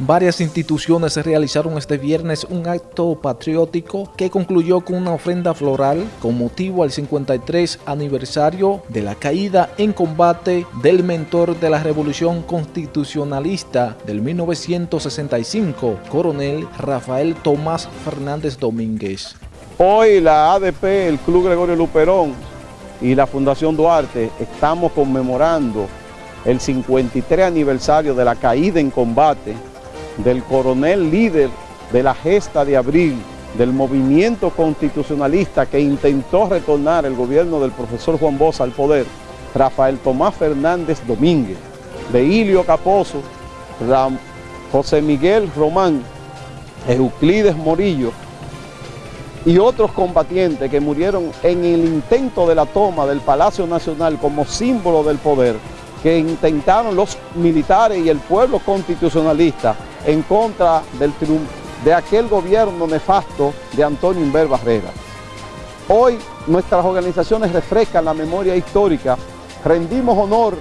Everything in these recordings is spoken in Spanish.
Varias instituciones realizaron este viernes un acto patriótico que concluyó con una ofrenda floral con motivo al 53 aniversario de la caída en combate del mentor de la Revolución Constitucionalista del 1965, coronel Rafael Tomás Fernández Domínguez. Hoy la ADP, el Club Gregorio Luperón y la Fundación Duarte estamos conmemorando el 53 aniversario de la caída en combate del coronel líder de la gesta de abril del movimiento constitucionalista que intentó retornar el gobierno del profesor Juan Bosch al poder, Rafael Tomás Fernández Domínguez, de Ilio Caposo, José Miguel Román, Euclides Morillo y otros combatientes que murieron en el intento de la toma del Palacio Nacional como símbolo del poder que intentaron los militares y el pueblo constitucionalista en contra del de aquel gobierno nefasto de Antonio Inver Barrera. Hoy nuestras organizaciones refrescan la memoria histórica, rendimos honor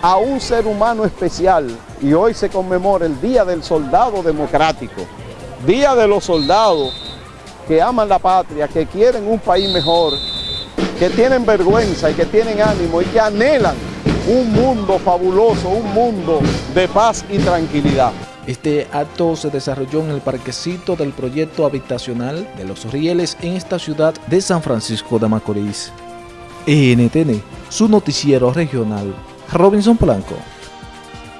a un ser humano especial y hoy se conmemora el Día del Soldado Democrático, Día de los soldados que aman la patria, que quieren un país mejor, que tienen vergüenza y que tienen ánimo y que anhelan un mundo fabuloso, un mundo de paz y tranquilidad. Este acto se desarrolló en el parquecito del proyecto habitacional de Los Rieles en esta ciudad de San Francisco de Macorís. NTN, su noticiero regional, Robinson Blanco.